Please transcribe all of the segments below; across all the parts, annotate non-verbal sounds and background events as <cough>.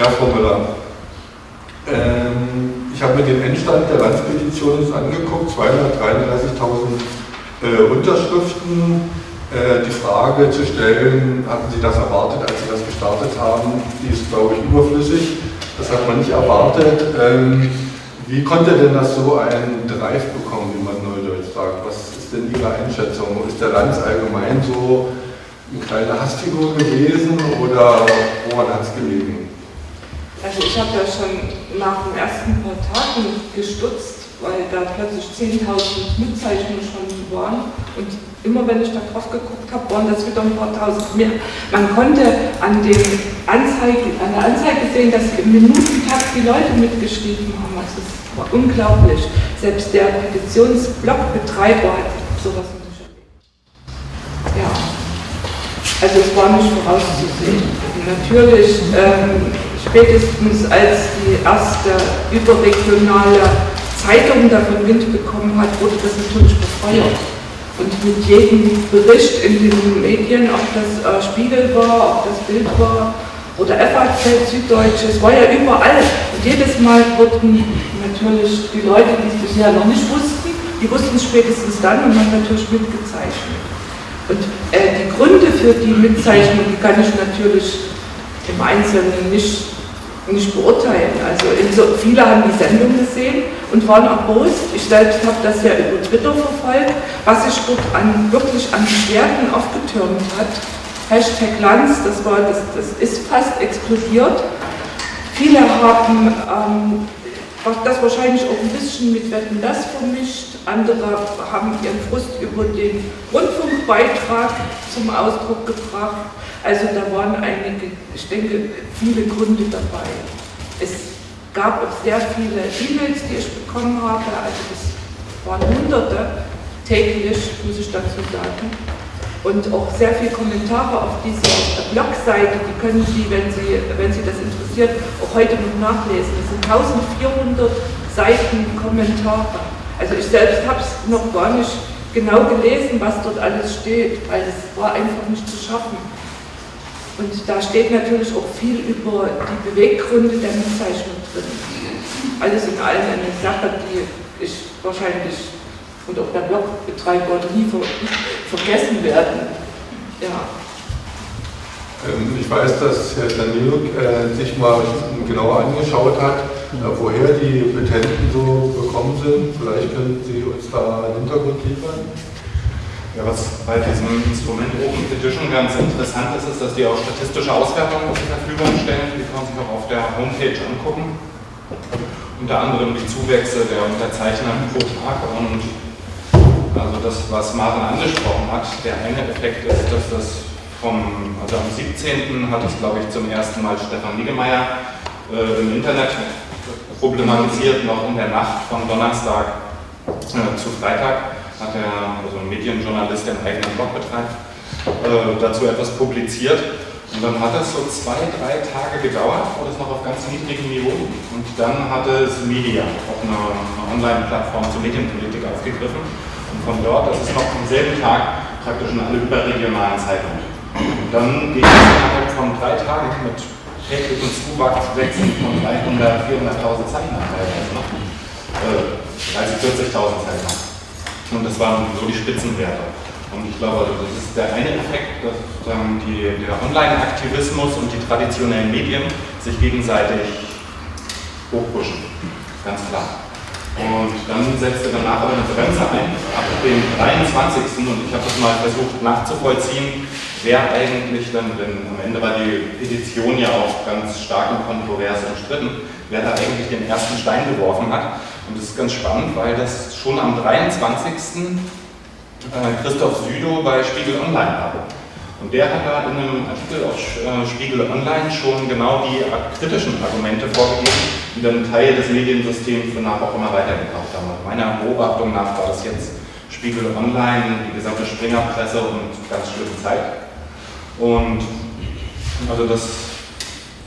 Ja, Frau Müller. Ähm, ich habe mir den Endstand der Landspetition angeguckt, 233.000 äh, Unterschriften. Äh, die Frage zu stellen, hatten Sie das erwartet, als Sie das gestartet haben, die ist, glaube ich, überflüssig. Das hat man nicht erwartet. Ähm, wie konnte denn das so einen Drive bekommen, wie man neudeutsch sagt? Was ist denn Ihre Einschätzung? Ist der Lanz allgemein so eine kleine Hassfigur gewesen oder woran hat es gelegen? Also ich habe ja schon nach den ersten paar Tagen gestutzt, weil da plötzlich 10.000 Mitzeichnungen schon waren und immer wenn ich da drauf geguckt habe, waren das wieder ein paar tausend mehr. Man konnte an, den Anzeige, an der Anzeige sehen, dass im Minutentakt die Leute mitgeschrieben haben. Also das war unglaublich. Selbst der Petitionsblockbetreiber hat sowas nicht erlebt. Ja, also es war nicht vorauszusehen. Natürlich ähm, spätestens als die erste überregionale Zeitung davon Wind bekommen hat, wurde das natürlich befeuert. Und mit jedem Bericht in den Medien, ob das äh, Spiegel war, ob das Bild war oder FAZ, Süddeutsche, es war ja überall. Und jedes Mal wurden natürlich die Leute, die es bisher noch nicht wussten, die wussten es spätestens dann und haben natürlich mitgezeichnet. Und äh, die Gründe für die Mitzeichnung, die kann ich natürlich im Einzelnen nicht nicht beurteilen. Also so, viele haben die Sendung gesehen und waren erbost. Ich habe das ja über Twitter verfolgt, was sich dort an, wirklich an Beschwerden aufgetürmt hat. Hashtag Lanz, das, war, das, das ist fast explodiert. Viele haben ähm, das wahrscheinlich auch ein bisschen mit Wetten das vermischt. Andere haben ihren Frust über den Rundfunkbeitrag zum Ausdruck gebracht. Also da waren einige, ich denke, viele Gründe dabei. Es gab auch sehr viele E-Mails, die ich bekommen habe, also das waren hunderte täglich, muss ich dazu sagen. Und auch sehr viele Kommentare auf dieser Blogseite, die können Sie, wenn Sie, wenn Sie das interessiert, auch heute noch nachlesen. Es sind 1400 Seiten Kommentare. Also ich selbst habe es noch gar nicht genau gelesen, was dort alles steht, weil es war einfach nicht zu schaffen. Und da steht natürlich auch viel über die Beweggründe der Mitzeichnung drin. Alles in allem eine Sache, die ich wahrscheinlich und auch der Blogbetreiber nie ver <laughs> vergessen werden. Ja. Ähm, ich weiß, dass Herr Daniluk äh, sich mal genauer angeschaut hat, äh, woher die Petenten so bekommen sind. Vielleicht können Sie uns da einen Hintergrund liefern. Ja, was bei diesem Instrument Open Petition ganz interessant ist, ist, dass die auch statistische Auswertungen zur Verfügung stellen. Die kann man sich auch auf der Homepage angucken. Unter anderem die Zuwächse der Unterzeichner pro Tag und also das, was Martin angesprochen hat, der eine Effekt ist, dass das vom, also am 17. hat es glaube ich zum ersten Mal Stefan Niggemeier äh, im Internet problematisiert, noch in der Nacht von Donnerstag äh, zu Freitag hat er, also ein Medienjournalist, der einen eigenen Blog betreibt, äh, dazu etwas publiziert. Und dann hat es so zwei, drei Tage gedauert, wo das noch auf ganz niedrigem Niveau. Und dann hatte es Media, auch eine, eine Online-Plattform zur Medienpolitik aufgegriffen. Und von dort, das ist noch am selben Tag, praktisch in alle überregionalen Zeitungen. Und dann ging es innerhalb von drei Tagen mit täglichen Zuwachswechseln von 300, 400.000 Zeichen teilweise noch. Äh, 30, 40.000 Zeichen. Und das waren so die Spitzenwerte. Und ich glaube, also das ist der eine Effekt, dass ähm, die, der Online-Aktivismus und die traditionellen Medien sich gegenseitig hochpushen. Ganz klar. Und dann setzte danach aber eine Bremse ein, ab dem 23. Und ich habe das mal versucht nachzuvollziehen, wer eigentlich dann, denn am Ende war die Petition ja auch ganz stark und kontrovers umstritten, wer da eigentlich den ersten Stein geworfen hat. Und das ist ganz spannend, weil das schon am 23. Äh, Christoph Südow bei Spiegel Online hatte. Und der hat da in einem Artikel auf äh, Spiegel Online schon genau die kritischen Argumente vorgegeben, die dann Teil des Mediensystems danach auch immer weitergekauft haben. Und meiner Beobachtung nach war das jetzt Spiegel Online, die gesamte Springerpresse und ganz schlimme Zeit. Und also das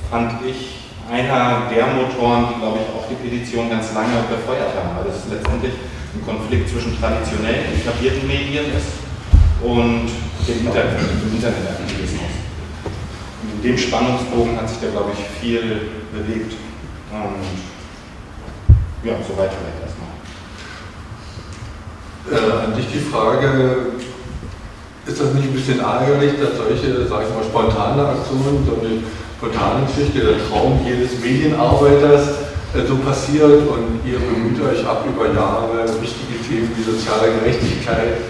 fand ich einer der Motoren, die, glaube ich, auch die Petition ganz lange befeuert haben, weil es letztendlich ein Konflikt zwischen traditionellen, etablierten Medien ist und dem Internet, dem Internetaktivismus. Und dem Spannungsbogen hat sich da, glaube ich, viel bewegt. Und ja, soweit vielleicht erstmal. Äh, an dich die Frage, ist das nicht ein bisschen ärgerlich, dass solche, sag ich mal, spontane Aktionen, so eine spontane Geschichte, der Traum jedes Medienarbeiters äh, so passiert und ihr bemüht euch ab über Jahre wichtige Themen wie soziale Gerechtigkeit,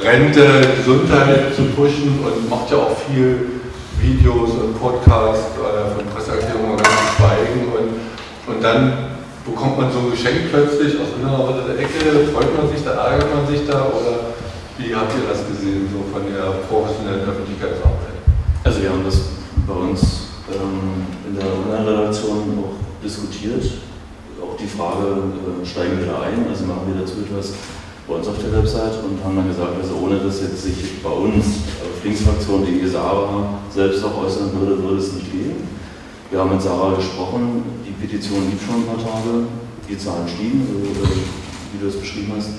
Rente, Gesundheit zu pushen und macht ja auch viel Videos und Podcasts äh, von Presseerklärungen ganz schweigen und, und dann bekommt man so ein Geschenk plötzlich aus einer Ecke, freut man sich da, ärgert man sich da oder wie habt ihr das gesehen, so von der professionellen Öffentlichkeitsarbeit? Also wir haben das bei uns ähm, in der Online-Redaktion auch diskutiert. Auch die Frage, äh, steigen wir da ein, also machen wir dazu etwas bei uns auf der Website und haben dann gesagt, also ohne dass jetzt sich bei uns auf Linksfraktion.de Sarah selbst auch äußern würde, würde es nicht gehen. Wir haben mit Sarah gesprochen, die Petition lief schon ein paar Tage, die Zahlen stiegen, wie du es beschrieben hast.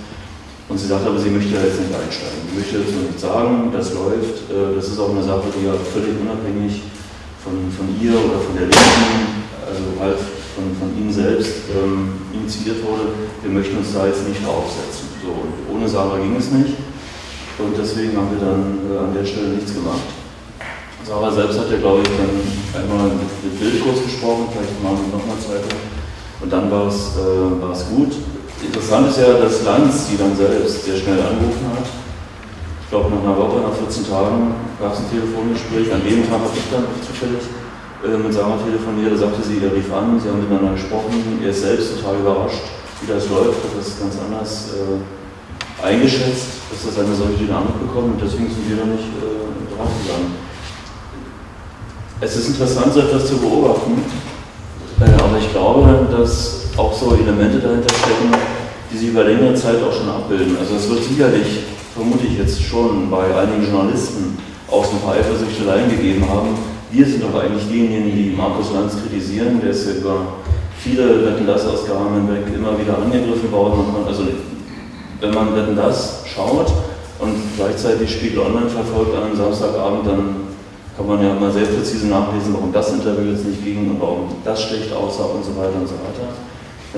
Und sie sagt aber, sie möchte jetzt nicht einsteigen. Sie möchte jetzt noch nicht sagen, das läuft. Äh, das ist auch eine Sache, die ja völlig unabhängig von, von ihr oder von der Linken, also halt von, von Ihnen selbst ähm, initiiert wurde. Wir möchten uns da jetzt nicht draufsetzen. So, und ohne Sarah ging es nicht. Und deswegen haben wir dann äh, an der Stelle nichts gemacht. Sarah selbst hat ja, glaube ich, dann einmal mit, Bildkurs gesprochen, vielleicht mal nochmal Zeit. Und dann war es, äh, war es gut. Interessant ist ja, dass Lanz die dann selbst sehr schnell angerufen hat. Ich glaube, nach einer Woche, nach 14 Tagen gab es ein Telefongespräch. An dem Tag habe ich dann zufällig äh, mit Sarah telefoniert. Da sagte sie, er rief an, sie haben miteinander gesprochen. Er ist selbst total überrascht, wie das läuft. Das ganz anders äh, eingeschätzt, dass das eine solche Dynamik bekommt. Und deswegen sind wir da nicht äh, draufgegangen. Es ist interessant, so etwas zu beobachten, äh, aber ich glaube, dass auch so Elemente dahinter stecken, die sich über längere Zeit auch schon abbilden. Also es wird sicherlich, vermute ich jetzt schon, bei einigen Journalisten auch so ein paar Eifersüchteleien gegeben haben. Wir sind doch eigentlich diejenigen, die Markus Lanz kritisieren, der ist ja über viele Wetten das Ausgaben hinweg immer wieder angegriffen worden. also wenn man Wetten das schaut und gleichzeitig Spiegel Online verfolgt an einem Samstagabend, dann kann man ja mal sehr präzise nachlesen, warum das Interview jetzt nicht ging und warum das schlecht aussah und so weiter und so weiter.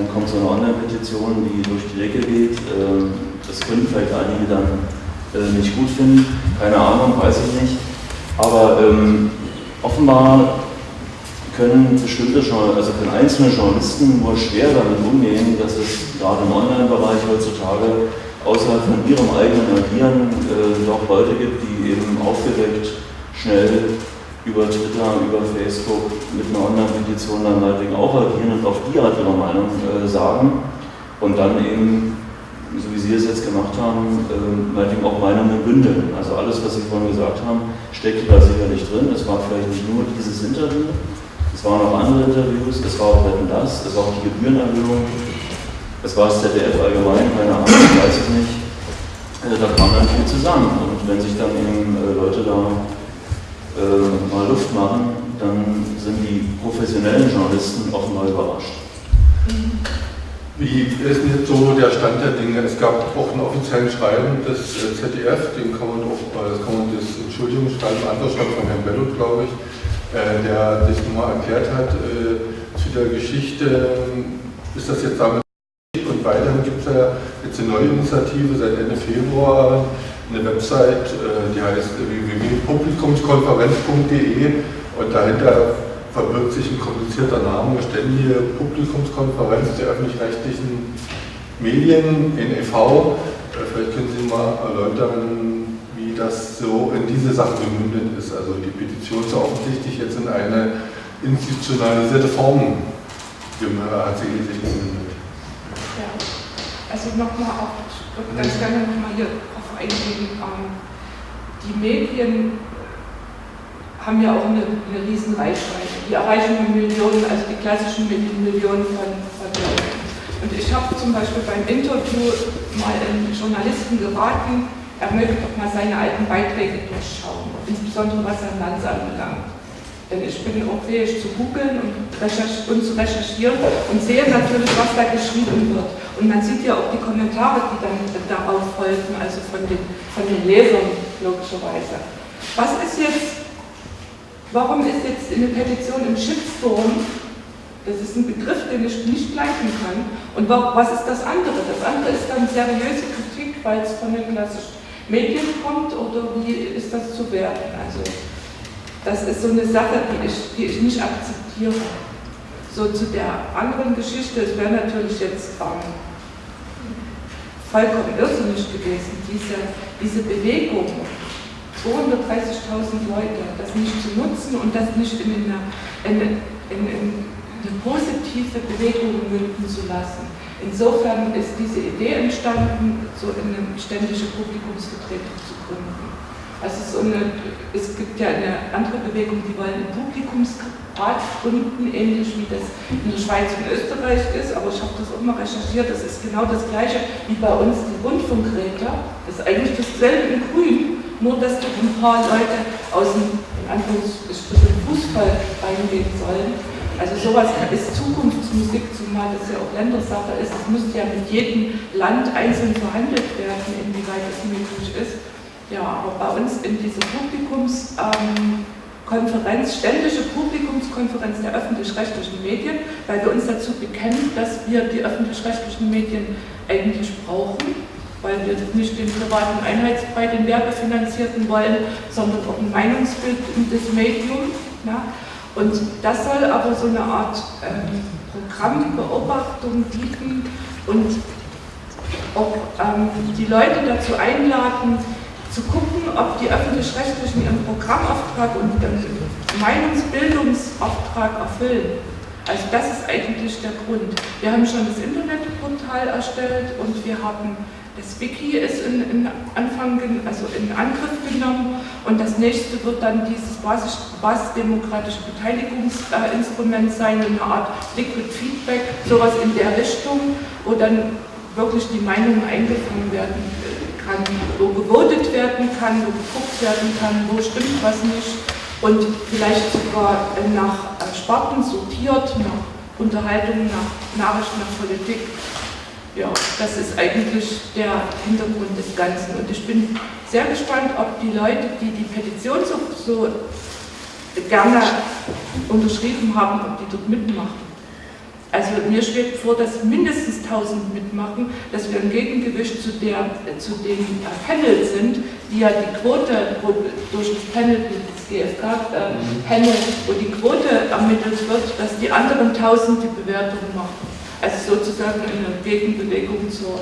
Dann kommt so eine Online-Petition, die durch die Decke geht. Ähm, das können vielleicht einige dann äh, nicht gut finden, keine Ahnung, weiß ich nicht. Aber ähm, offenbar können bestimmte also können einzelne Journalisten nur schwer damit umgehen, dass es gerade im Online-Bereich heutzutage außerhalb von ihrem eigenen Agieren äh, doch Leute gibt, die eben aufgeweckt schnell über Twitter, über Facebook mit einer Online-Petition dann meinetwegen auch agieren und auf die Art ihre Meinung äh, sagen und dann eben, so wie Sie es jetzt gemacht haben, äh, meinetwegen auch Meinungen bündeln. Also alles, was Sie vorhin gesagt haben, steckt da sicherlich drin. Es war vielleicht nicht nur dieses Interview, es waren auch andere Interviews, es war auch das, es war auch die Gebührenerhöhung, es war das ZDF allgemein, keine Ahnung, weiß ich nicht. Äh, da kam dann viel zusammen. Und wenn sich dann eben äh, Leute da äh, mal Luft machen, dann sind die professionellen Journalisten offenbar überrascht. Wie ist jetzt so der Stand der Dinge? Es gab auch ein offizielles Schreiben des äh, ZDF, dem kann man auch, das kann man das Entschuldigungsschreiben, Antwortschreiben von Herrn Bellot, glaube ich, äh, der das nochmal erklärt hat äh, zu der Geschichte. Ist das jetzt damit und weiterhin gibt es ja jetzt eine neue Initiative seit Ende Februar, eine Website, äh, die heißt www.publikumskonferenz.de und dahinter verbirgt sich ein komplizierter Name, ständige Publikumskonferenz der öffentlich-rechtlichen Medien, NEV. Äh, vielleicht können Sie mal erläutern, wie das so in diese Sache gemündet ist. Also die Petition ist offensichtlich jetzt in eine institutionalisierte Form hat sie gemündet. Ja, also nochmal auch, ganz gerne nochmal hier eingehen. Die Medien haben ja auch eine, eine riesen Reichweite. Die erreichen Millionen, also die klassischen Millionen von, von. Und ich habe zum Beispiel beim Interview mal einen Journalisten geraten, er möge doch mal seine alten Beiträge durchschauen, insbesondere was er Lanz anbelangt. Denn ich bin auch fähig zu googeln und, und, zu recherchieren und sehe natürlich, was da geschrieben wird. Und man sieht ja auch die Kommentare, die dann darauf folgen, also von den, von den Lesern logischerweise. Was ist jetzt warum ist jetzt eine Petition im Shitstorm das ist ein Begriff, den ich nicht gleichen kann. Und was ist das andere? Das andere ist dann seriöse Kritik, weil es von den klassischen Medien kommt oder wie ist das zu werten? Also das ist so eine Sache, die ich, die ich nicht akzeptiere. So zu der anderen Geschichte, es wäre natürlich jetzt ähm, vollkommen irrsinnig gewesen, diese, diese Bewegung, 230.000 Leute, das nicht zu nutzen und das nicht in, eine, in, in, in eine positive Bewegung münden zu lassen. Insofern ist diese Idee entstanden, so eine ständische Publikumsvertretung zu gründen. Also so eine, es gibt ja eine andere Bewegung, die wollen einen Publikumsrat gründen, ähnlich wie das in der Schweiz und Österreich ist, aber ich habe das auch mal recherchiert, das ist genau das gleiche wie bei uns die Rundfunkräte. Das ist eigentlich dasselbe in Grün, nur dass da ein paar Leute aus dem Anführungsstrichen Fußball reingehen sollen also sowas ist Zukunftsmusik, zumal das ja auch Ländersache ist. Es müsste ja mit jedem Land einzeln verhandelt werden, inwieweit das möglich ist. Ja, aber bei uns in dieser Publikumskonferenz, ähm, ständische Publikumskonferenz der öffentlich-rechtlichen Medien, weil wir uns dazu bekennen, dass wir die öffentlich-rechtlichen Medien eigentlich brauchen, weil wir nicht den privaten Einheitsbrei, den werbefinanzierten wollen, sondern auch ein Meinungsbild in das Medium. Ja. Und das soll aber so eine Art ähm, Programmbeobachtung bieten und auch ähm, die Leute dazu einladen, zu gucken, ob die Öffentlich-Rechtlichen ihren Programmauftrag und ihren Meinungsbildungsauftrag erfüllen. Also das ist eigentlich der Grund. Wir haben schon das Internetportal erstellt und wir haben das Wiki ist in, in, Anfang, also in Angriff genommen und das nächste wird dann dieses basisdemokratische Beteiligungsinstrument sein, eine Art Liquid Feedback, sowas in der Richtung, wo dann wirklich die Meinung eingefangen werden kann, wo gewotet werden kann, wo geguckt werden kann, wo stimmt was nicht und vielleicht sogar nach Sparten sortiert, nach Unterhaltung, nach Nachrichten, nach Politik ja, das ist eigentlich der Hintergrund des Ganzen. Und ich bin sehr gespannt, ob die Leute, die die Petition so, so gerne unterschrieben haben, ob die dort mitmachen. Also mir schwebt vor, dass mindestens 1000 mitmachen, dass wir ein Gegengewicht zu, der, zu den äh, Panel sind, die ja die Quote wo durch das Panel, das GfK-Panel, äh, wo die Quote ermittelt wird, dass die anderen 1000 die Bewertung machen. Also sozusagen eine Gegenbewegung zur,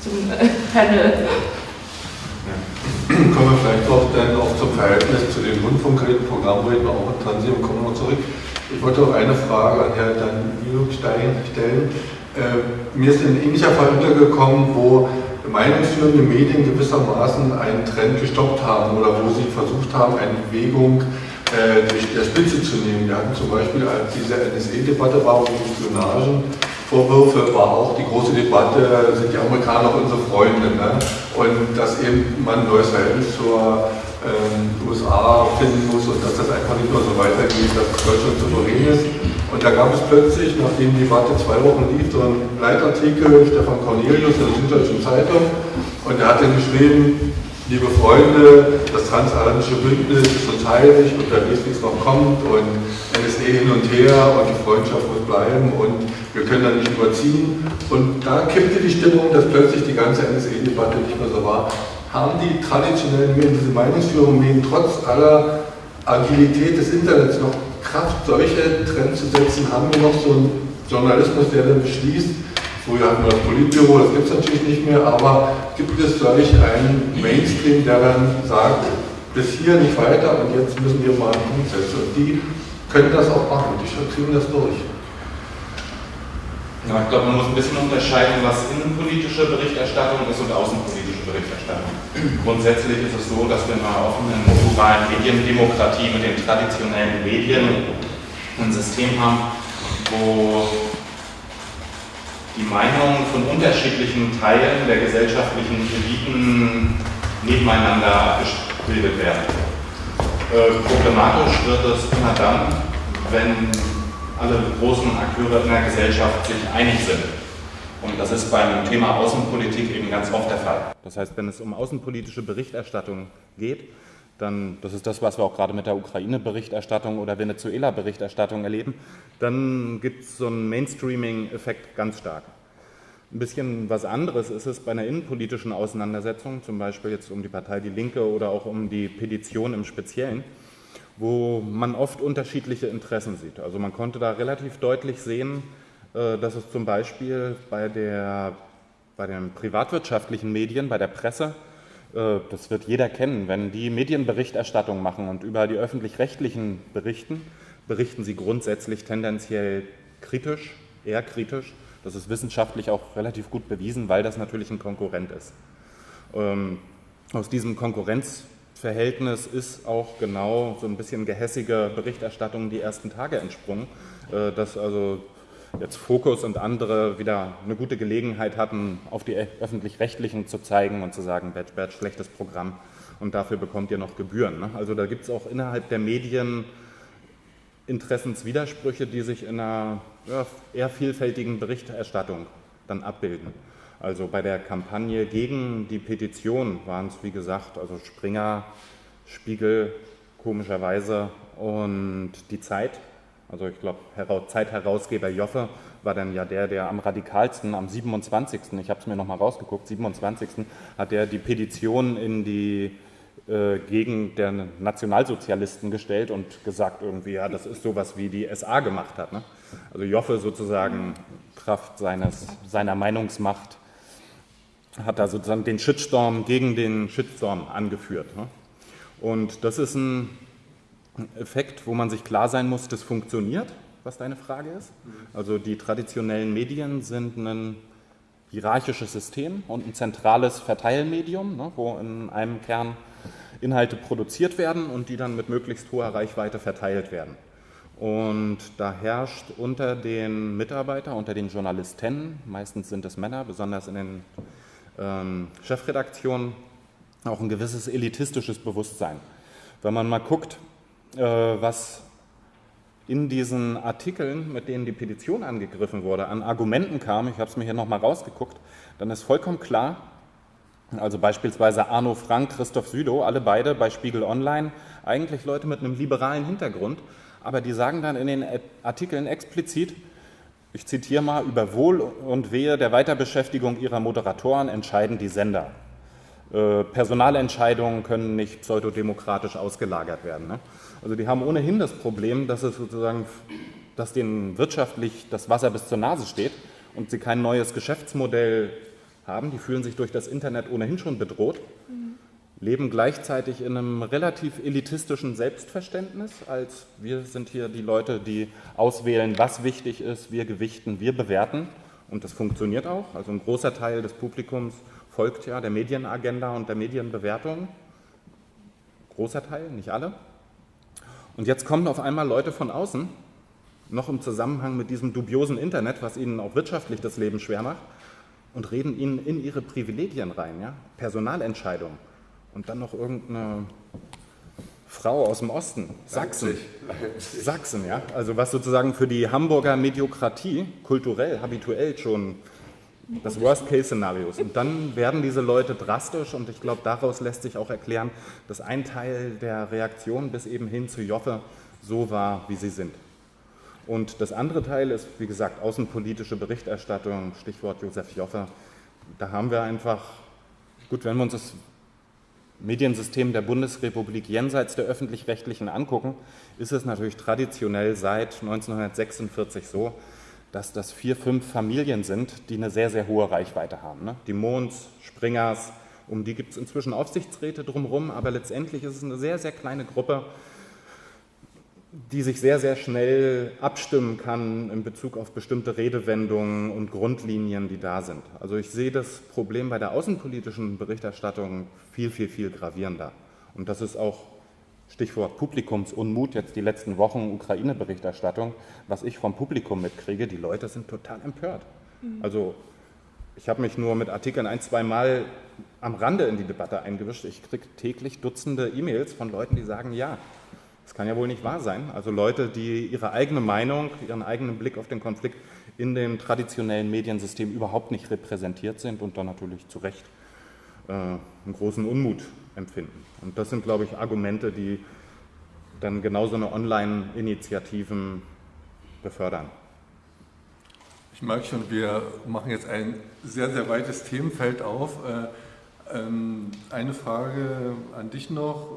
zum äh, Panel. Ja. <clears throat> Kommen wir vielleicht auch dann auch zum Verhältnis zu den Rundfunkräten, Programmräten auch in Transit kommen wir zurück. Ich wollte auch eine Frage an Herrn Danilo stellen. Äh, mir ist ein ähnlicher Fall untergekommen, wo meinungsführende Medien gewissermaßen einen Trend gestoppt haben oder wo sie versucht haben, eine Bewegung äh, durch der Spitze zu nehmen. Wir hatten zum Beispiel, als diese NSE-Debatte war, wo die Spionagen Vorwürfe war auch die große Debatte, sind die Amerikaner unsere Freunde? Ne? Und dass eben man ein neues Verhältnis zur ähm, USA finden muss und dass das einfach nicht mehr so weitergeht, dass Deutschland souverän ist. Und da gab es plötzlich, nachdem die Debatte zwei Wochen lief, so einen Leitartikel, Stefan Cornelius in der Süddeutschen Zeitung, und der hat dann geschrieben, liebe Freunde, das transatlantische Bündnis ist uns heilig und weiß, wie es noch kommt und NSE hin und her und die Freundschaft muss bleiben und wir können da nicht überziehen. Und da kippte die Stimmung, dass plötzlich die ganze NSE-Debatte nicht mehr so war. Haben die traditionellen Medien, diese Meinungsführung Medien, trotz aller Agilität des Internets noch Kraft, solche Trends zu setzen? Haben wir noch so einen Journalismus, der dann beschließt, Früher hatten wir das Politbüro, das gibt es natürlich nicht mehr, aber gibt es solch einen Mainstream, der dann sagt, bis hier nicht weiter und jetzt müssen wir mal einen Punkt setzen. Und die können das auch machen, die kriegen das durch. Ja, ich glaube, man muss ein bisschen unterscheiden, was innenpolitische Berichterstattung ist und außenpolitische Berichterstattung. Grundsätzlich ist es so, dass wir in einer offenen globalen Mediendemokratie mit den traditionellen Medien ein System haben, wo die Meinungen von unterschiedlichen Teilen der gesellschaftlichen Eliten nebeneinander abgebildet werden. Äh, problematisch wird es immer dann, wenn alle großen Akteure in der Gesellschaft sich einig sind. Und das ist beim Thema Außenpolitik eben ganz oft der Fall. Das heißt, wenn es um außenpolitische Berichterstattung geht, dann, das ist das, was wir auch gerade mit der Ukraine-Berichterstattung oder Venezuela-Berichterstattung erleben, dann gibt es so einen Mainstreaming-Effekt ganz stark. Ein bisschen was anderes ist es bei einer innenpolitischen Auseinandersetzung, zum Beispiel jetzt um die Partei Die Linke oder auch um die Petition im Speziellen, wo man oft unterschiedliche Interessen sieht. Also man konnte da relativ deutlich sehen, dass es zum Beispiel bei, der, bei den privatwirtschaftlichen Medien, bei der Presse, äh, das wird jeder kennen, wenn die Medienberichterstattung machen und über die öffentlich-rechtlichen berichten, berichten sie grundsätzlich tendenziell kritisch, eher kritisch. Das ist wissenschaftlich auch relativ gut bewiesen, weil das natürlich ein Konkurrent ist. Ähm, aus diesem Konkurrenzverhältnis ist auch genau so ein bisschen gehässige Berichterstattung die ersten Tage entsprungen, äh, dass also jetzt Fokus und andere wieder eine gute Gelegenheit hatten, auf die öffentlich-rechtlichen zu zeigen und zu sagen, Batch, Batch, schlechtes Programm und dafür bekommt ihr noch Gebühren. Ne? Also da gibt es auch innerhalb der Medien Interessenswidersprüche, die sich in einer ja, eher vielfältigen Berichterstattung dann abbilden. Also bei der Kampagne gegen die Petition waren es, wie gesagt, also Springer, Spiegel, komischerweise und die Zeit also ich glaube, Zeitherausgeber Joffe war dann ja der, der am radikalsten am 27., ich habe es mir nochmal rausgeguckt, 27. hat er die Petition in die äh, Gegend der Nationalsozialisten gestellt und gesagt irgendwie, ja, das ist sowas wie die SA gemacht hat. Ne? Also Joffe sozusagen Kraft seines, seiner Meinungsmacht hat da sozusagen den Shitstorm gegen den Shitstorm angeführt. Ne? Und das ist ein Effekt, wo man sich klar sein muss, das funktioniert, was deine Frage ist. Also die traditionellen Medien sind ein hierarchisches System und ein zentrales Verteilmedium, ne, wo in einem Kern Inhalte produziert werden und die dann mit möglichst hoher Reichweite verteilt werden. Und da herrscht unter den Mitarbeitern, unter den Journalisten, meistens sind es Männer, besonders in den ähm, Chefredaktionen, auch ein gewisses elitistisches Bewusstsein. Wenn man mal guckt, was in diesen Artikeln, mit denen die Petition angegriffen wurde, an Argumenten kam, ich habe es mir hier nochmal rausgeguckt, dann ist vollkommen klar, also beispielsweise Arno Frank, Christoph Südow, alle beide bei Spiegel Online, eigentlich Leute mit einem liberalen Hintergrund, aber die sagen dann in den Artikeln explizit, ich zitiere mal, über Wohl und Wehe der Weiterbeschäftigung ihrer Moderatoren entscheiden die Sender. Äh, Personalentscheidungen können nicht pseudodemokratisch ausgelagert werden. Ne? Also die haben ohnehin das Problem, dass es sozusagen, dass denen wirtschaftlich das Wasser bis zur Nase steht und sie kein neues Geschäftsmodell haben. Die fühlen sich durch das Internet ohnehin schon bedroht, leben gleichzeitig in einem relativ elitistischen Selbstverständnis, als wir sind hier die Leute, die auswählen, was wichtig ist, wir gewichten, wir bewerten. Und das funktioniert auch. Also ein großer Teil des Publikums folgt ja der Medienagenda und der Medienbewertung. Großer Teil, nicht alle. Und jetzt kommen auf einmal Leute von außen, noch im Zusammenhang mit diesem dubiosen Internet, was ihnen auch wirtschaftlich das Leben schwer macht, und reden ihnen in ihre Privilegien rein, ja? Personalentscheidungen. Und dann noch irgendeine Frau aus dem Osten, Sachsen. Leipzig. Sachsen, ja. Also was sozusagen für die Hamburger Mediokratie kulturell, habituell schon das Worst-Case-Szenario ist. Und dann werden diese Leute drastisch und ich glaube, daraus lässt sich auch erklären, dass ein Teil der Reaktion bis eben hin zu Joffe so war, wie sie sind. Und das andere Teil ist, wie gesagt, außenpolitische Berichterstattung, Stichwort Josef Joffe. Da haben wir einfach, gut, wenn wir uns das Mediensystem der Bundesrepublik jenseits der öffentlich-rechtlichen angucken, ist es natürlich traditionell seit 1946 so, dass das vier, fünf Familien sind, die eine sehr, sehr hohe Reichweite haben. Ne? Die Mons, Springers, um die gibt es inzwischen Aufsichtsräte drumherum, aber letztendlich ist es eine sehr, sehr kleine Gruppe, die sich sehr, sehr schnell abstimmen kann in Bezug auf bestimmte Redewendungen und Grundlinien, die da sind. Also ich sehe das Problem bei der außenpolitischen Berichterstattung viel, viel, viel gravierender. Und das ist auch Stichwort Publikumsunmut, jetzt die letzten Wochen Ukraine-Berichterstattung, was ich vom Publikum mitkriege, die Leute sind total empört. Mhm. Also ich habe mich nur mit Artikeln ein, zwei Mal am Rande in die Debatte eingewischt. Ich kriege täglich Dutzende E-Mails von Leuten, die sagen, ja, das kann ja wohl nicht wahr sein. Also Leute, die ihre eigene Meinung, ihren eigenen Blick auf den Konflikt in dem traditionellen Mediensystem überhaupt nicht repräsentiert sind und dann natürlich zu Recht äh, einen großen Unmut empfinden. Und das sind, glaube ich, Argumente, die dann genauso eine Online-Initiativen befördern. Ich merke schon, wir machen jetzt ein sehr, sehr weites Themenfeld auf. Äh, ähm, eine Frage an dich noch.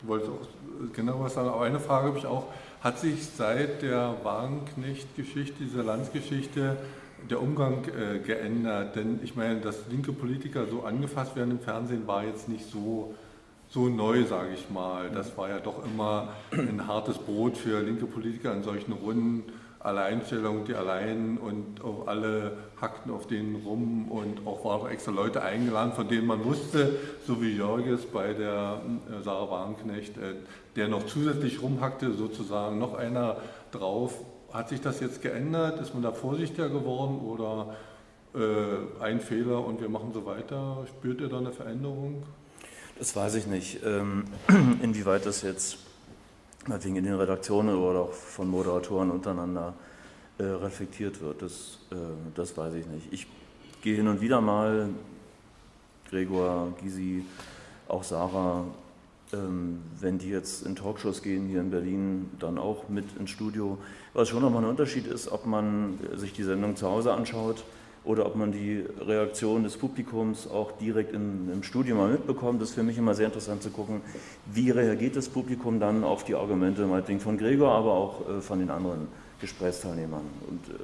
Du wolltest auch genau was sagen, aber eine Frage habe ich auch. Hat sich seit der Wagenknecht-Geschichte, dieser Landsgeschichte, der Umgang äh, geändert? Denn ich meine, dass linke Politiker so angefasst werden im Fernsehen, war jetzt nicht so, so neu, sage ich mal. Das war ja doch immer ein hartes Brot für linke Politiker in solchen Runden Alleinstellung, die allein und auch alle hackten auf denen rum und auch waren auch extra Leute eingeladen, von denen man wusste, so wie Jörges bei der äh, Sarah Wagenknecht, äh, der noch zusätzlich rumhackte, sozusagen noch einer drauf. Hat sich das jetzt geändert? Ist man da vorsichtiger geworden oder äh, ein Fehler und wir machen so weiter? Spürt ihr da eine Veränderung? Das weiß ich nicht, ähm, <clears throat> inwieweit das jetzt meinetwegen in den Redaktionen oder auch von Moderatoren untereinander äh, reflektiert wird. Das, äh, das weiß ich nicht. Ich gehe hin und wieder mal, Gregor, Gysi, auch Sarah, wenn die jetzt in Talkshows gehen hier in Berlin, dann auch mit ins Studio. Was schon nochmal ein Unterschied ist, ob man sich die Sendung zu Hause anschaut oder ob man die Reaktion des Publikums auch direkt in, im Studio mal mitbekommt. Das ist für mich immer sehr interessant zu gucken, wie reagiert das Publikum dann auf die Argumente, meinetwegen von Gregor, aber auch äh, von den anderen Gesprächsteilnehmern. Und äh,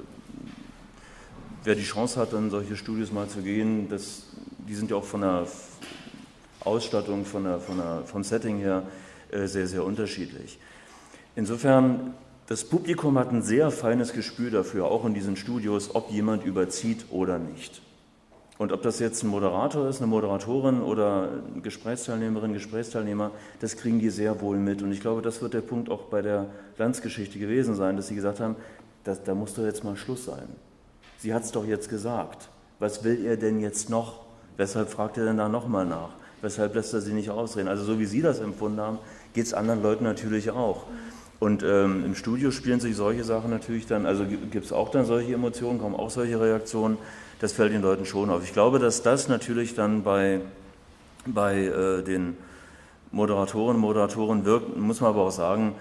wer die Chance hat, in solche Studios mal zu gehen, das, die sind ja auch von der Ausstattung, von der, von der, vom Setting her äh, sehr, sehr unterschiedlich. Insofern das Publikum hat ein sehr feines Gespür dafür, auch in diesen Studios, ob jemand überzieht oder nicht. Und ob das jetzt ein Moderator ist, eine Moderatorin oder Gesprächsteilnehmerin, Gesprächsteilnehmer, das kriegen die sehr wohl mit. Und ich glaube, das wird der Punkt auch bei der Landsgeschichte gewesen sein, dass sie gesagt haben, das, da muss doch jetzt mal Schluss sein. Sie hat es doch jetzt gesagt. Was will er denn jetzt noch? Weshalb fragt er denn da nochmal nach? Weshalb lässt er sie nicht ausreden? Also so wie Sie das empfunden haben, geht es anderen Leuten natürlich auch. Und ähm, im Studio spielen sich solche Sachen natürlich dann, also gibt es auch dann solche Emotionen, kommen auch solche Reaktionen, das fällt den Leuten schon auf. Ich glaube, dass das natürlich dann bei, bei äh, den Moderatoren, Moderatoren wirkt, muss man aber auch sagen,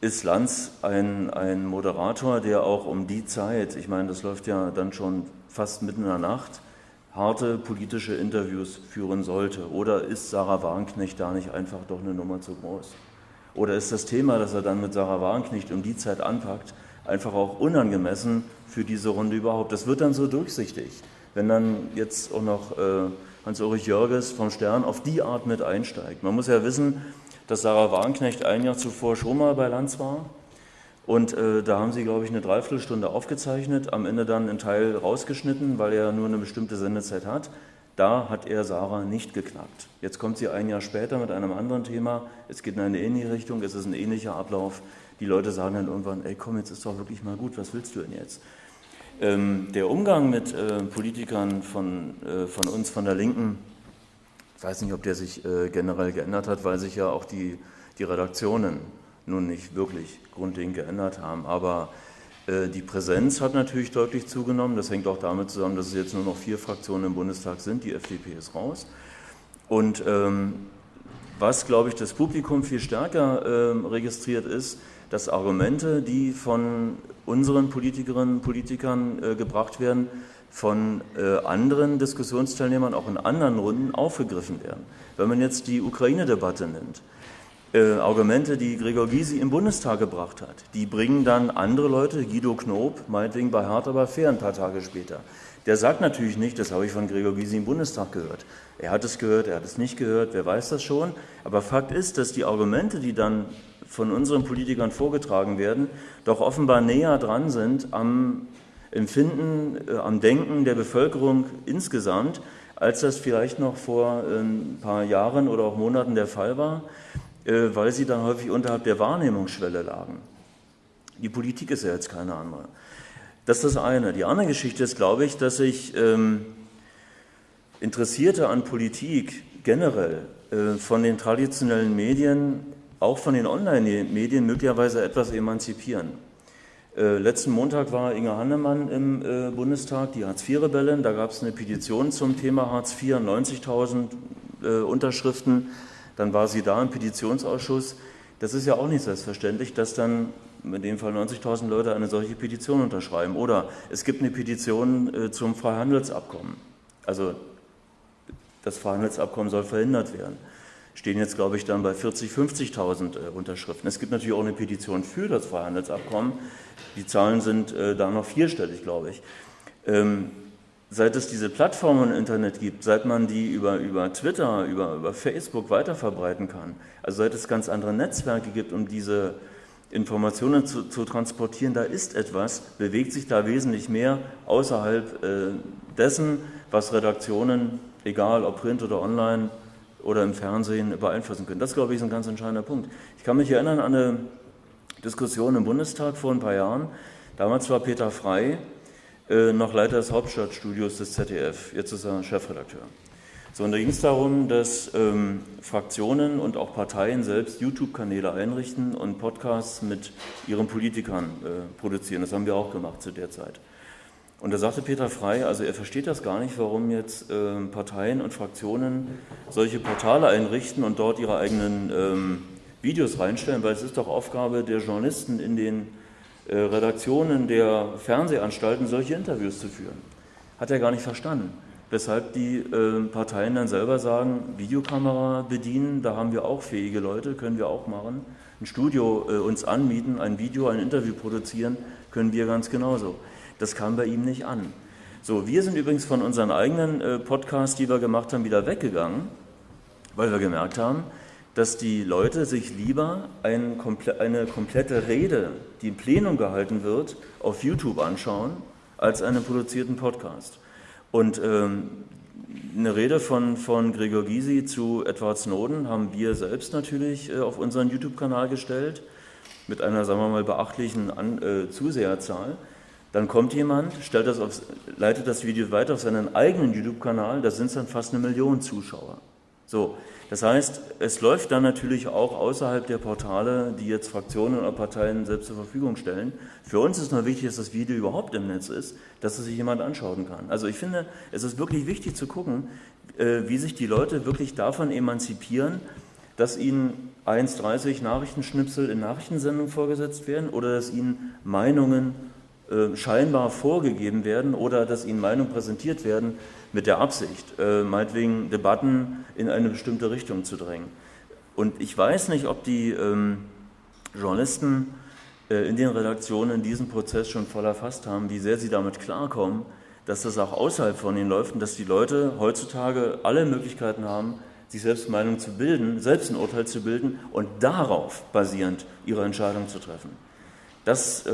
ist Lanz ein, ein Moderator, der auch um die Zeit, ich meine, das läuft ja dann schon fast mitten in der Nacht, harte politische Interviews führen sollte? Oder ist Sarah Warnknecht da nicht einfach doch eine Nummer zu groß? Oder ist das Thema, das er dann mit Sarah Warnknecht um die Zeit anpackt, einfach auch unangemessen für diese Runde überhaupt? Das wird dann so durchsichtig. Wenn dann jetzt auch noch äh, Hans-Ulrich Jörges vom Stern auf die Art mit einsteigt. Man muss ja wissen, dass Sarah Warnknecht ein Jahr zuvor schon mal bei Lanz war. Und äh, da haben sie, glaube ich, eine Dreiviertelstunde aufgezeichnet, am Ende dann einen Teil rausgeschnitten, weil er nur eine bestimmte Sendezeit hat. Da hat er Sarah nicht geknackt. Jetzt kommt sie ein Jahr später mit einem anderen Thema. Es geht in eine ähnliche Richtung, es ist ein ähnlicher Ablauf. Die Leute sagen dann irgendwann, ey komm, jetzt ist doch wirklich mal gut, was willst du denn jetzt? Ähm, der Umgang mit äh, Politikern von, äh, von uns, von der Linken, ich weiß nicht, ob der sich äh, generell geändert hat, weil sich ja auch die, die Redaktionen nun nicht wirklich grundlegend geändert haben. Aber äh, die Präsenz hat natürlich deutlich zugenommen. Das hängt auch damit zusammen, dass es jetzt nur noch vier Fraktionen im Bundestag sind. Die FDP ist raus. Und ähm, was, glaube ich, das Publikum viel stärker äh, registriert ist, dass Argumente, die von unseren Politikerinnen und Politikern äh, gebracht werden, von äh, anderen Diskussionsteilnehmern auch in anderen Runden aufgegriffen werden. Wenn man jetzt die Ukraine-Debatte nimmt, äh, Argumente, die Gregor Gysi im Bundestag gebracht hat, die bringen dann andere Leute, Guido Knob, meinetwegen bei Hart aber fair ein paar Tage später. Der sagt natürlich nicht, das habe ich von Gregor Gysi im Bundestag gehört. Er hat es gehört, er hat es nicht gehört, wer weiß das schon. Aber Fakt ist, dass die Argumente, die dann von unseren Politikern vorgetragen werden, doch offenbar näher dran sind am Empfinden, äh, am Denken der Bevölkerung insgesamt, als das vielleicht noch vor ein paar Jahren oder auch Monaten der Fall war. Äh, weil sie dann häufig unterhalb der Wahrnehmungsschwelle lagen. Die Politik ist ja jetzt keine andere. Das ist das eine. Die andere Geschichte ist, glaube ich, dass sich ähm, Interessierte an Politik generell äh, von den traditionellen Medien, auch von den Online-Medien möglicherweise etwas emanzipieren. Äh, letzten Montag war Inge Hannemann im äh, Bundestag, die Hartz-IV-Rebellen. Da gab es eine Petition zum Thema Hartz IV, 90.000 äh, Unterschriften, dann war sie da im Petitionsausschuss. Das ist ja auch nicht selbstverständlich, dass dann in dem Fall 90.000 Leute eine solche Petition unterschreiben. Oder es gibt eine Petition äh, zum Freihandelsabkommen. Also das Freihandelsabkommen soll verhindert werden. Stehen jetzt, glaube ich, dann bei 40.000, 50.000 äh, Unterschriften. Es gibt natürlich auch eine Petition für das Freihandelsabkommen. Die Zahlen sind äh, da noch vierstellig, glaube ich. Ähm, seit es diese Plattformen im Internet gibt, seit man die über, über Twitter, über, über Facebook weiterverbreiten kann, also seit es ganz andere Netzwerke gibt, um diese Informationen zu, zu transportieren, da ist etwas, bewegt sich da wesentlich mehr außerhalb äh, dessen, was Redaktionen, egal ob Print oder online oder im Fernsehen, beeinflussen können. Das, glaube ich, ist ein ganz entscheidender Punkt. Ich kann mich erinnern an eine Diskussion im Bundestag vor ein paar Jahren. Damals war Peter Frey äh, noch Leiter des Hauptstadtstudios des ZDF. Jetzt ist er Chefredakteur. So, und da ging es darum, dass ähm, Fraktionen und auch Parteien selbst YouTube-Kanäle einrichten und Podcasts mit ihren Politikern äh, produzieren. Das haben wir auch gemacht zu der Zeit. Und da sagte Peter Frey, also er versteht das gar nicht, warum jetzt äh, Parteien und Fraktionen solche Portale einrichten und dort ihre eigenen ähm, Videos reinstellen, weil es ist doch Aufgabe der Journalisten in den Redaktionen der Fernsehanstalten, solche Interviews zu führen. Hat er gar nicht verstanden weshalb die äh, Parteien dann selber sagen, Videokamera bedienen, da haben wir auch fähige Leute, können wir auch machen. Ein Studio äh, uns anmieten, ein Video, ein Interview produzieren, können wir ganz genauso. Das kam bei ihm nicht an. So, wir sind übrigens von unseren eigenen äh, Podcasts, die wir gemacht haben, wieder weggegangen, weil wir gemerkt haben, dass die Leute sich lieber ein, eine komplette Rede, die im Plenum gehalten wird, auf YouTube anschauen, als einen produzierten Podcast. Und ähm, eine Rede von, von Gregor Gysi zu Edward Snowden haben wir selbst natürlich äh, auf unseren YouTube-Kanal gestellt, mit einer, sagen wir mal, beachtlichen An äh, Zuseherzahl. Dann kommt jemand, stellt das auf, leitet das Video weiter auf seinen eigenen YouTube-Kanal, da sind es dann fast eine Million Zuschauer. So, das heißt, es läuft dann natürlich auch außerhalb der Portale, die jetzt Fraktionen oder Parteien selbst zur Verfügung stellen. Für uns ist nur wichtig, dass das Video überhaupt im Netz ist, dass es sich jemand anschauen kann. Also ich finde, es ist wirklich wichtig zu gucken, äh, wie sich die Leute wirklich davon emanzipieren, dass ihnen 1,30 Nachrichtenschnipsel in Nachrichtensendungen vorgesetzt werden oder dass ihnen Meinungen äh, scheinbar vorgegeben werden oder dass ihnen Meinungen präsentiert werden mit der Absicht, äh, meinetwegen Debatten in eine bestimmte Richtung zu drängen. Und ich weiß nicht, ob die ähm, Journalisten äh, in den Redaktionen diesen Prozess schon voll erfasst haben, wie sehr sie damit klarkommen, dass das auch außerhalb von ihnen läuft und dass die Leute heutzutage alle Möglichkeiten haben, sich selbst Meinung zu bilden, selbst ein Urteil zu bilden und darauf basierend ihre Entscheidung zu treffen. Das, äh,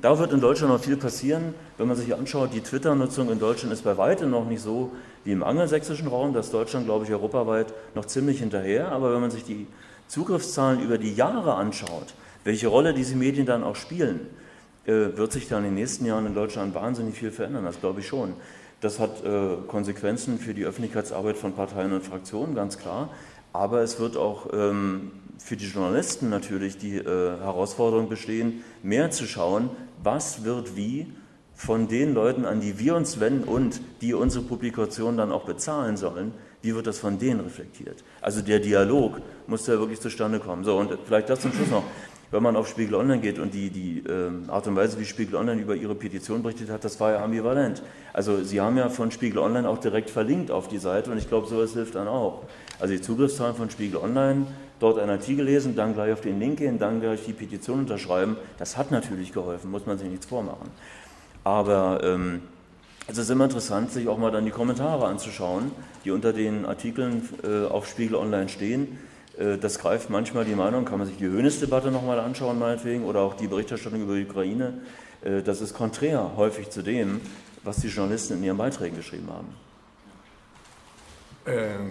da wird in Deutschland noch viel passieren. Wenn man sich anschaut, die Twitter-Nutzung in Deutschland ist bei weitem noch nicht so wie im angelsächsischen Raum. Das Deutschland, glaube ich, europaweit noch ziemlich hinterher. Aber wenn man sich die Zugriffszahlen über die Jahre anschaut, welche Rolle diese Medien dann auch spielen, äh, wird sich dann in den nächsten Jahren in Deutschland wahnsinnig viel verändern. Das glaube ich schon. Das hat äh, Konsequenzen für die Öffentlichkeitsarbeit von Parteien und Fraktionen, ganz klar. Aber es wird auch ähm, für die Journalisten natürlich die äh, Herausforderung bestehen, mehr zu schauen, was wird wie von den Leuten, an die wir uns wenden und die unsere Publikation dann auch bezahlen sollen, wie wird das von denen reflektiert? Also der Dialog muss ja wirklich zustande kommen. So, und vielleicht das zum Schluss noch. Wenn man auf Spiegel Online geht und die, die äh, Art und Weise, wie Spiegel Online über ihre Petition berichtet hat, das war ja ambivalent. Also Sie haben ja von Spiegel Online auch direkt verlinkt auf die Seite und ich glaube, sowas hilft dann auch. Also die Zugriffszahlen von Spiegel Online dort einen Artikel lesen, dann gleich auf den Link gehen, dann gleich die Petition unterschreiben. Das hat natürlich geholfen, muss man sich nichts vormachen. Aber ähm, es ist immer interessant, sich auch mal dann die Kommentare anzuschauen, die unter den Artikeln äh, auf Spiegel Online stehen. Äh, das greift manchmal die Meinung, kann man sich die Höhnes-Debatte nochmal anschauen, meinetwegen, oder auch die Berichterstattung über die Ukraine. Äh, das ist konträr häufig zu dem, was die Journalisten in ihren Beiträgen geschrieben haben. Ähm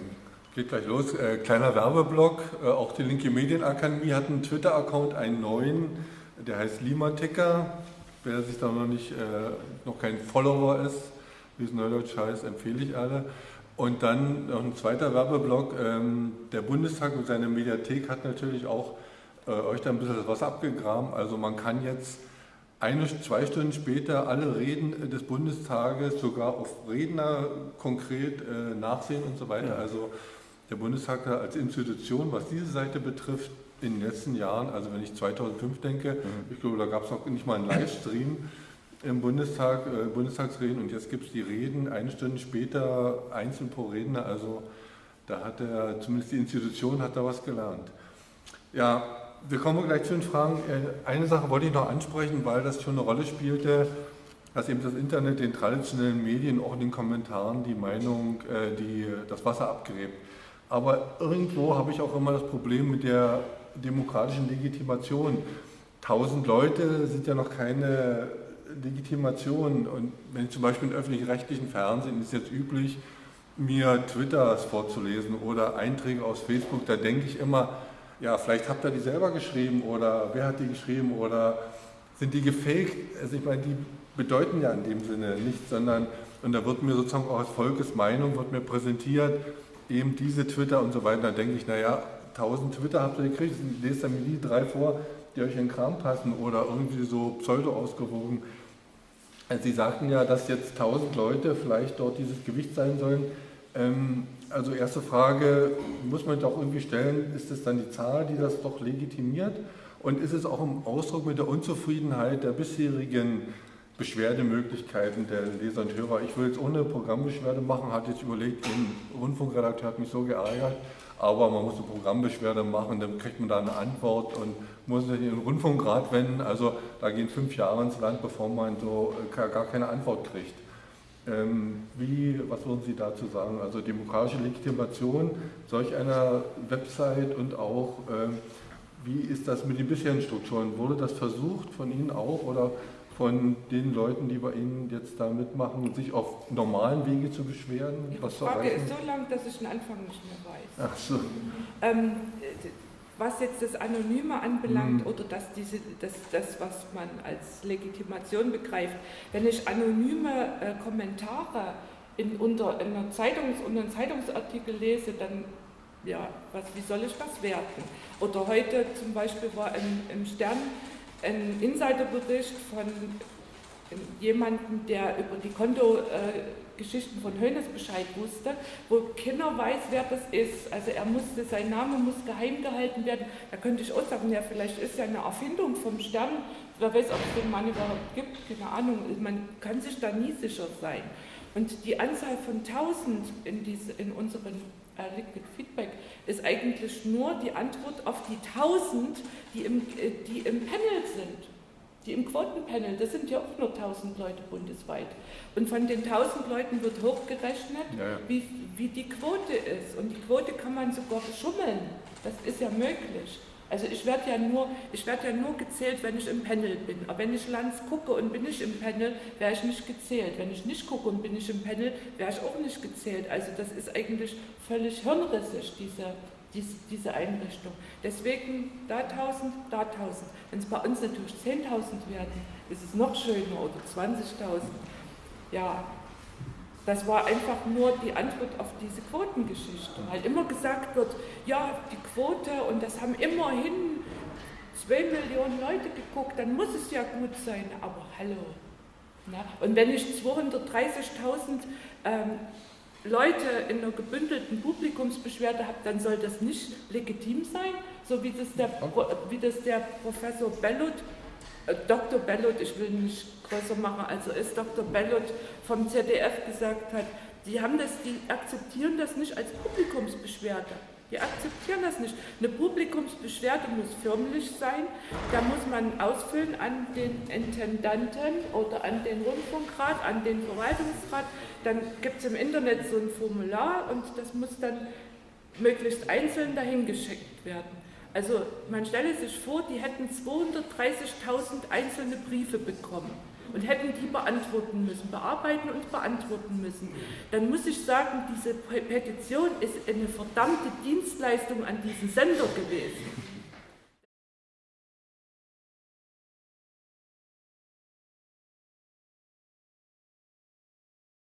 Geht gleich los. Äh, kleiner Werbeblock. Äh, auch die Linke Medienakademie hat einen Twitter-Account, einen neuen, der heißt Limaticker. Wer sich da noch nicht, äh, noch kein Follower ist, wie es neudeutsch heißt, empfehle ich alle. Und dann noch ein zweiter Werbeblock. Ähm, der Bundestag mit seiner Mediathek hat natürlich auch äh, euch da ein bisschen was abgegraben. Also man kann jetzt eine, zwei Stunden später alle Reden des Bundestages sogar auf Redner konkret äh, nachsehen und so weiter. Also der Bundestag als Institution, was diese Seite betrifft, in den letzten Jahren, also wenn ich 2005 denke, mhm. ich glaube, da gab es noch nicht mal einen Livestream im Bundestag, äh, Bundestagsreden und jetzt gibt es die Reden eine Stunde später einzeln pro Redner, also da hat er, zumindest die Institution hat da was gelernt. Ja, wir kommen gleich zu den Fragen. Äh, eine Sache wollte ich noch ansprechen, weil das schon eine Rolle spielte, dass eben das Internet den traditionellen Medien auch in den Kommentaren die Meinung, äh, die das Wasser abgräbt. Aber irgendwo habe ich auch immer das Problem mit der demokratischen Legitimation. Tausend Leute sind ja noch keine Legitimation. Und wenn ich zum Beispiel im öffentlich-rechtlichen Fernsehen ist jetzt üblich, mir Twitters vorzulesen oder Einträge aus Facebook, da denke ich immer, ja, vielleicht habt ihr die selber geschrieben oder wer hat die geschrieben oder sind die gefaked? Also ich meine, die bedeuten ja in dem Sinne nichts, sondern, und da wird mir sozusagen auch als Volkes Meinung wird mir präsentiert, eben diese Twitter und so weiter. Da denke ich, naja, 1000 Twitter habt ihr gekriegt, lest dann mir die drei vor, die euch in den Kram passen oder irgendwie so pseudo ausgewogen. Also Sie sagten ja, dass jetzt 1000 Leute vielleicht dort dieses Gewicht sein sollen. Ähm, also erste Frage muss man doch irgendwie stellen, ist es dann die Zahl, die das doch legitimiert? Und ist es auch im Ausdruck mit der Unzufriedenheit der bisherigen Beschwerdemöglichkeiten der Leser und Hörer? Ich will jetzt ohne Programmbeschwerde machen, hatte jetzt überlegt, ein Rundfunkredakteur hat mich so geärgert, aber man muss eine Programmbeschwerde machen, dann kriegt man da eine Antwort und muss sich in den Rundfunkrat wenden. Also da gehen fünf Jahre ins Land, bevor man so äh, gar keine Antwort kriegt. Ähm, wie, was würden Sie dazu sagen? Also demokratische Legitimation solch einer Website und auch, ähm, wie ist das mit den bisherigen Strukturen? Wurde das versucht von Ihnen auch oder von den Leuten, die bei Ihnen jetzt da mitmachen, sich auf normalen Wege zu beschweren? Die Frage ist so lang, dass ich den Anfang nicht mehr weiß. Ach so. Ähm, was jetzt das Anonyme anbelangt mhm. oder dass diese, das, das, was man als Legitimation begreift, wenn ich anonyme äh, Kommentare in, unter, in einer Zeitungs, unter einem Zeitungsartikel lese, dann ja, was, wie soll ich das werten? Oder heute zum Beispiel war im, im Stern ein Insiderbericht von jemanden, der über die Kontogeschichten von Hönes Bescheid wusste, wo keiner weiß, wer das ist. Also er musste, sein Name muss geheim gehalten werden. Da könnte ich auch sagen, ja, vielleicht ist ja eine Erfindung vom Stern. Wer weiß, ob es den Mann überhaupt gibt, keine Ahnung. Man kann sich da nie sicher sein. Und die Anzahl von 1000 in, in unserem äh, Liquid Feedback ist eigentlich nur die Antwort auf die 1000, die im, äh, die im Panel sind. Die im Quotenpanel, das sind ja auch nur 1000 Leute bundesweit. Und von den 1000 Leuten wird hochgerechnet, ja, ja. Wie, wie die Quote ist. Und die Quote kann man sogar schummeln. Das ist ja möglich. Also ich werde ja nur, ich werde ja nur gezählt, wenn ich im Panel bin. Aber wenn ich Lanz gucke und bin ich im Panel, wäre ich nicht gezählt. Wenn ich nicht gucke und bin ich im Panel, wäre ich auch nicht gezählt. Also das ist eigentlich völlig hirnrissig, diese, diese, diese Einrichtung. Deswegen da 1000, da 1000. Wenn es bei uns natürlich 10.000 werden, ist es noch schöner oder 20.000. Ja, das war einfach nur die Antwort auf diese Quotengeschichte, weil immer gesagt wird, ja, die Quote und das haben immerhin zwei Millionen Leute geguckt, dann muss es ja gut sein, aber hallo. Na? Und wenn ich 230.000 ähm, Leute in einer gebündelten Publikumsbeschwerde habe, dann soll das nicht legitim sein, so wie das der, wie das der Professor Bellot äh, Dr. Bellot, ich will nicht größer machen, also ist Dr. Bellot vom ZDF gesagt hat, die haben das, die akzeptieren das nicht als Publikumsbeschwerde. Die akzeptieren das nicht. Eine Publikumsbeschwerde muss förmlich sein. Da muss man ausfüllen an den Intendanten oder an den Rundfunkrat, an den Verwaltungsrat. Dann gibt es im Internet so ein Formular und das muss dann möglichst einzeln dahin geschickt werden. Also man stelle sich vor, die hätten 230.000 einzelne Briefe bekommen und hätten die beantworten müssen, bearbeiten und beantworten müssen. Dann muss ich sagen, diese Petition ist eine verdammte Dienstleistung an diesen Sender gewesen.